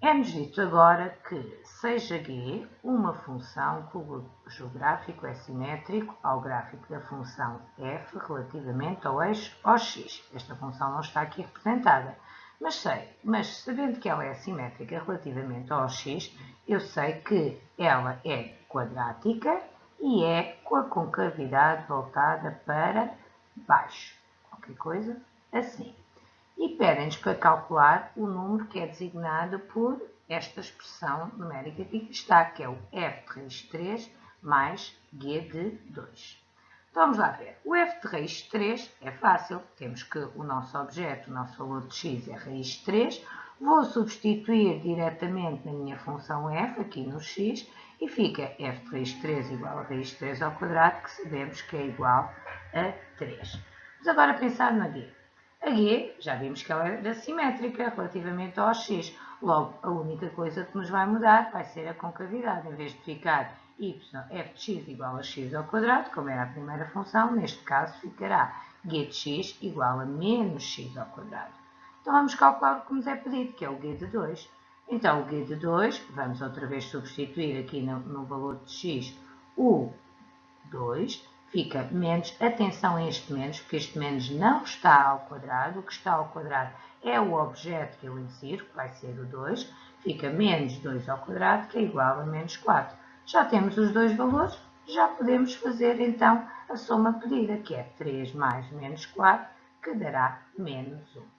Dito agora que seja G uma função cujo gráfico é simétrico ao gráfico da função f relativamente ao eixo OX. Esta função não está aqui representada, mas sei, mas sabendo que ela é simétrica relativamente ao OX, eu sei que ela é quadrática e é com a concavidade voltada para baixo. Qualquer coisa assim e pedem-nos para calcular o número que é designado por esta expressão numérica que está, que é o f de raiz de 3 mais g de 2. Então vamos lá ver. O f de raiz de 3 é fácil. Temos que o nosso objeto, o nosso valor de x é raiz de 3. Vou substituir diretamente na minha função f, aqui no x, e fica f de raiz de 3 igual a raiz de 3 ao quadrado, que sabemos que é igual a 3. Vamos agora pensar na g. A G, já vimos que ela era simétrica relativamente ao x. Logo, a única coisa que nos vai mudar vai ser a concavidade. Em vez de ficar y f de x igual a x ao quadrado, como era a primeira função, neste caso ficará g de x igual a menos x ao quadrado. Então vamos calcular o que nos é pedido, que é o g de 2. Então o g de 2, vamos outra vez substituir aqui no, no valor de x o 2, fica menos, atenção a este menos, porque este menos não está ao quadrado, o que está ao quadrado é o objeto que eu insiro, que vai ser o 2, fica menos 2 ao quadrado, que é igual a menos 4. Já temos os dois valores, já podemos fazer então a soma pedida, que é 3 mais menos 4, que dará menos 1.